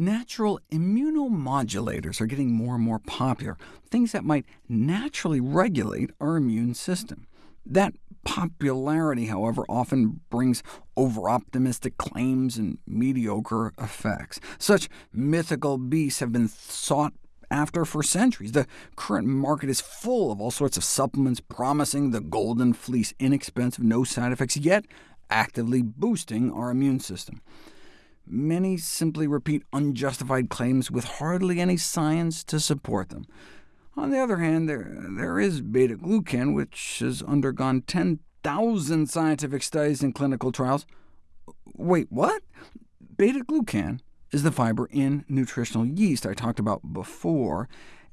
Natural immunomodulators are getting more and more popular, things that might naturally regulate our immune system. That popularity, however, often brings over-optimistic claims and mediocre effects. Such mythical beasts have been sought after for centuries. The current market is full of all sorts of supplements promising the golden fleece, inexpensive, no side effects, yet actively boosting our immune system. Many simply repeat unjustified claims with hardly any science to support them. On the other hand, there, there is beta-glucan, which has undergone 10,000 scientific studies and clinical trials. Wait, what? Beta-glucan is the fiber in nutritional yeast I talked about before,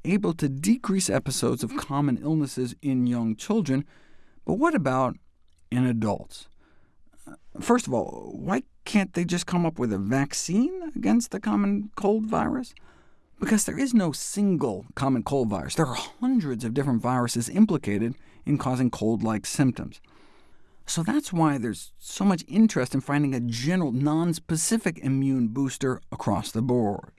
able to decrease episodes of common illnesses in young children. But what about in adults? Uh, first of all, why can't they just come up with a vaccine against the common cold virus? Because there is no single common cold virus. There are hundreds of different viruses implicated in causing cold-like symptoms. So that's why there's so much interest in finding a general, non-specific immune booster across the board.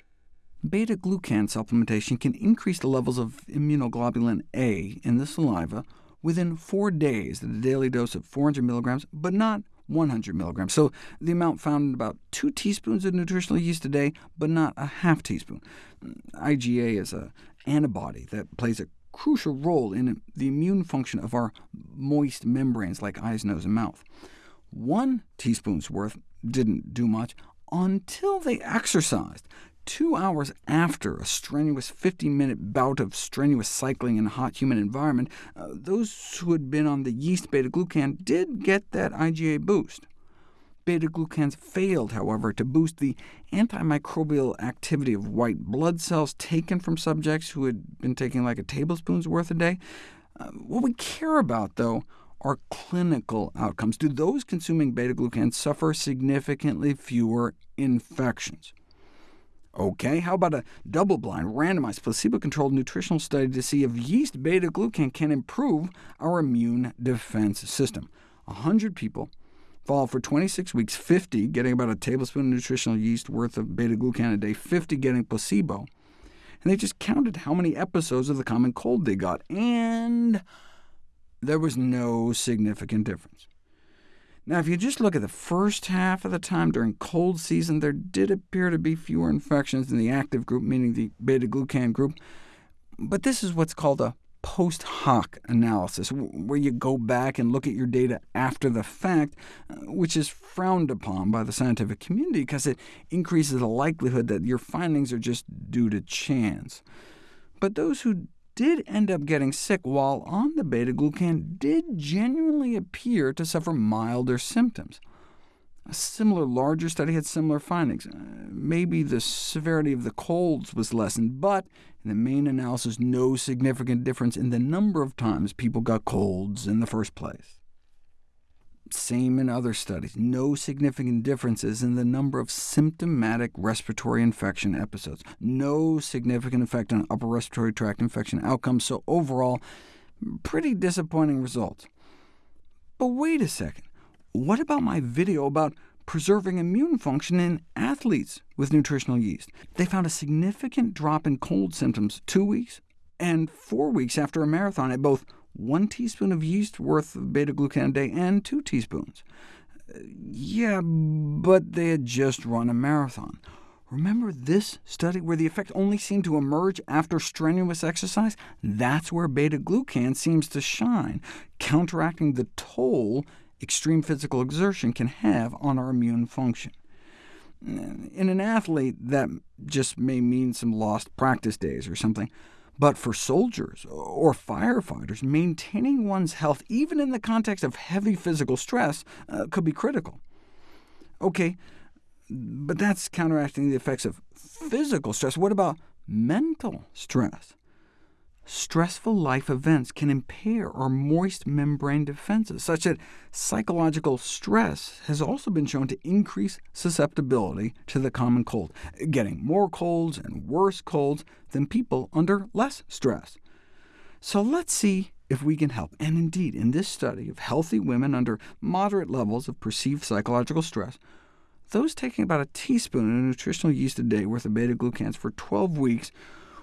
Beta-glucan supplementation can increase the levels of immunoglobulin A in the saliva within four days at a daily dose of 400 mg, but not 100 milligrams. So the amount found in about 2 teaspoons of nutritional yeast a day, but not a half teaspoon. IgA is an antibody that plays a crucial role in the immune function of our moist membranes like eyes, nose, and mouth. One teaspoon's worth didn't do much until they exercised. Two hours after a strenuous 50-minute bout of strenuous cycling in a hot, humid environment, uh, those who had been on the yeast beta-glucan did get that IgA boost. Beta-glucans failed, however, to boost the antimicrobial activity of white blood cells taken from subjects who had been taking like a tablespoon's worth a day. Uh, what we care about, though, are clinical outcomes. Do those consuming beta-glucans suffer significantly fewer infections? OK, how about a double-blind, randomized, placebo-controlled nutritional study to see if yeast beta-glucan can improve our immune defense system? 100 people followed for 26 weeks, 50 getting about a tablespoon of nutritional yeast worth of beta-glucan a day, 50 getting placebo. And they just counted how many episodes of the common cold they got, and there was no significant difference. Now, if you just look at the first half of the time during cold season, there did appear to be fewer infections in the active group, meaning the beta-glucan group, but this is what's called a post hoc analysis, where you go back and look at your data after the fact, uh, which is frowned upon by the scientific community because it increases the likelihood that your findings are just due to chance. But those who did end up getting sick while on the beta-glucan did genuinely appear to suffer milder symptoms. A similar larger study had similar findings. Uh, maybe the severity of the colds was lessened, but in the main analysis, no significant difference in the number of times people got colds in the first place. Same in other studies. No significant differences in the number of symptomatic respiratory infection episodes. No significant effect on upper respiratory tract infection outcomes, so overall, pretty disappointing results. But wait a second. What about my video about preserving immune function in athletes with nutritional yeast? They found a significant drop in cold symptoms two weeks and four weeks after a marathon at both 1 teaspoon of yeast worth of beta-glucan a day and 2 teaspoons. Yeah, but they had just run a marathon. Remember this study where the effect only seemed to emerge after strenuous exercise? That's where beta-glucan seems to shine, counteracting the toll extreme physical exertion can have on our immune function. In an athlete, that just may mean some lost practice days or something. But for soldiers or firefighters, maintaining one's health, even in the context of heavy physical stress, uh, could be critical. OK, but that's counteracting the effects of physical stress. What about mental stress? Stressful life events can impair our moist membrane defenses, such that psychological stress has also been shown to increase susceptibility to the common cold, getting more colds and worse colds than people under less stress. So let's see if we can help. And indeed, in this study of healthy women under moderate levels of perceived psychological stress, those taking about a teaspoon of nutritional yeast a day worth of beta-glucans for 12 weeks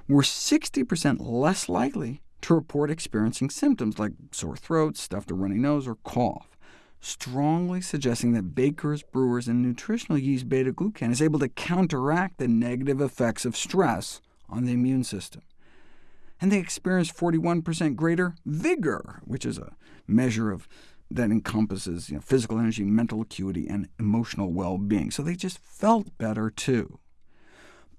were 60% less likely to report experiencing symptoms like sore throat, stuffed or runny nose, or cough, strongly suggesting that bakers, brewers, and nutritional yeast beta-glucan is able to counteract the negative effects of stress on the immune system. And they experienced 41% greater vigor, which is a measure of that encompasses you know, physical energy, mental acuity, and emotional well-being. So they just felt better too.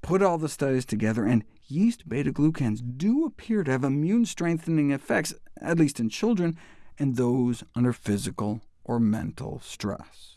Put all the studies together, and yeast beta-glucans do appear to have immune-strengthening effects, at least in children, and those under physical or mental stress.